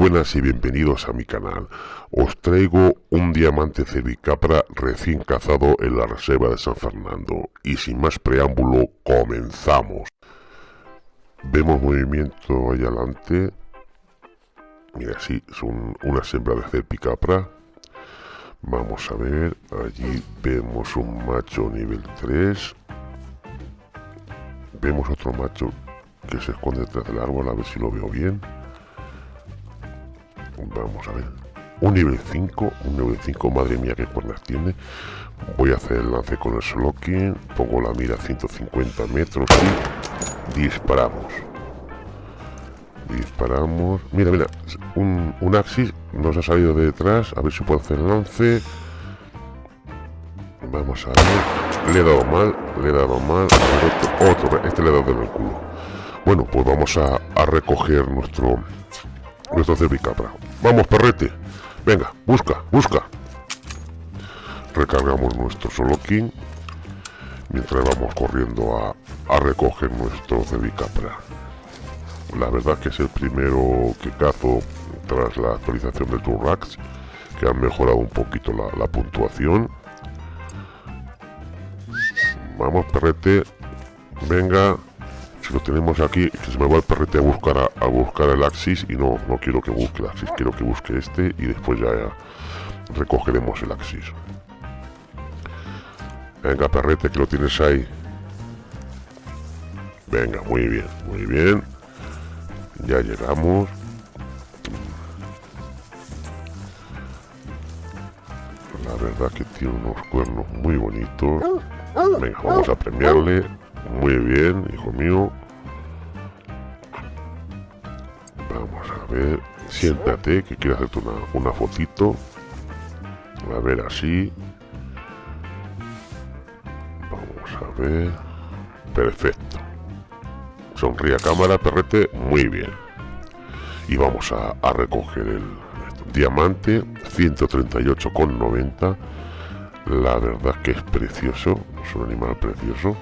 buenas y bienvenidos a mi canal. Os traigo un diamante cervicapra recién cazado en la reserva de San Fernando. Y sin más preámbulo, comenzamos. Vemos movimiento ahí adelante. Mira, sí, son una hembra de cervicapra. Vamos a ver, allí vemos un macho nivel 3. Vemos otro macho que se esconde detrás del árbol, a ver si lo veo bien. Vamos a ver. Un nivel 5, un nivel 5, madre mía, qué cuernas tiene. Voy a hacer el lance con el Slocking, pongo la mira a 150 metros y disparamos. Disparamos. Mira, mira, un, un Axis nos ha salido de detrás. A ver si puedo hacer el lance. Vamos a ver. Le he dado mal, le he dado mal. Otro, este le he dado en el culo. Bueno, pues vamos a recoger nuestro nuestro cervicapra. Vamos, perrete. Venga, busca, busca. Recargamos nuestro solo king mientras vamos corriendo a, a recoger nuestro cervicapra. La verdad que es el primero que cazo tras la actualización de Turrax, que han mejorado un poquito la, la puntuación. Vamos, perrete. Venga, lo tenemos aquí, que se me va el perrete a buscar a, buscar el Axis y no, no quiero que busque el Axis, quiero que busque este y después ya, recogeremos el Axis. Venga, perrete, que lo tienes ahí. Venga, muy bien, muy bien. Ya llegamos. La verdad que tiene unos cuernos muy bonitos. Venga, vamos a premiarle. Muy bien, hijo mío. Vamos a ver. Siéntate, que quiero hacerte una, una fotito. A ver, así. Vamos a ver. Perfecto. Sonríe a cámara, perrete. Muy bien. Y vamos a, a recoger el diamante 138,90. La verdad que es precioso. Es un animal precioso.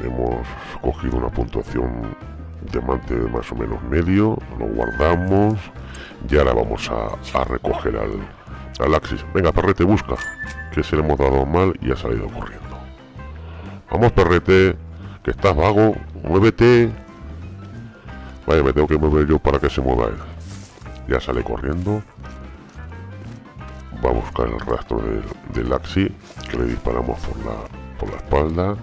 Hemos cogido una puntuación diamante de más o menos medio, lo guardamos y ahora vamos a, recoger al, al Axis. Venga, perrete, busca, que se le hemos dado mal y ha salido corriendo. Vamos, perrete, que estás vago, muévete. Vaya, me tengo que mover yo para que se mueva él. Ya sale corriendo. Va a buscar el rastro del, del Axi, que le disparamos por la, por la espalda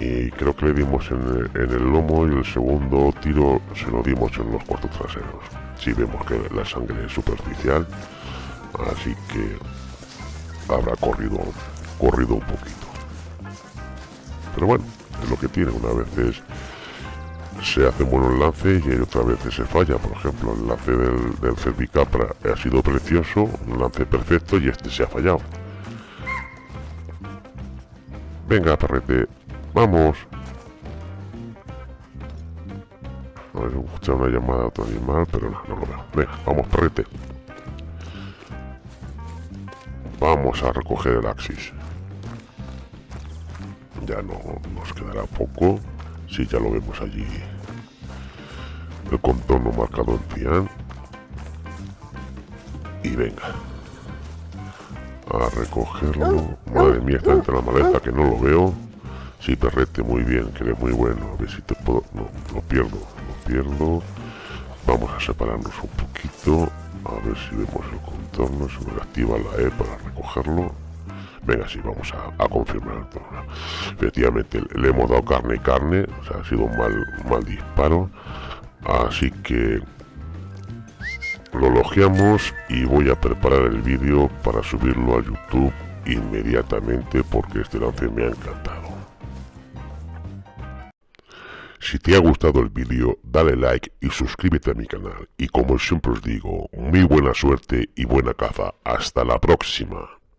y creo que le dimos en el, lomo y el segundo tiro se lo dimos en los cuartos traseros. Si vemos que la sangre es superficial, así que habrá corrido, corrido un poquito. Pero bueno, es lo que tiene, una vez se hace buenos lances y otras veces se falla. Por ejemplo, el lance del, del Cervicapra ha sido precioso, un lance perfecto y este se ha fallado. Venga, perrete, Vamos. No, he escuchado una llamada de otro animal, pero no, no lo veo. Venga, vamos, perrete. Vamos a recoger el Axis. Ya no nos quedará poco. Si ya lo vemos allí. El contorno marcado en cian. Y venga. A recogerlo. Madre mía, está entre la maleza que no lo veo. Sí, perrete, muy bien, que eres muy bueno. A ver si te puedo... No, lo pierdo, lo pierdo. Vamos a separarnos un poquito. A ver si vemos el contorno. Se me activa la E para recogerlo. Venga, sí, vamos a, confirmar todo. Efectivamente, le hemos dado carne y carne. O sea, ha sido un mal, mal disparo. Así que lo elogiamos y voy a preparar el vídeo para subirlo a YouTube inmediatamente porque este lance me ha encantado. Si te ha gustado el vídeo, dale like y suscríbete a mi canal. Y como siempre os digo, muy buena suerte y buena caza. Hasta la próxima.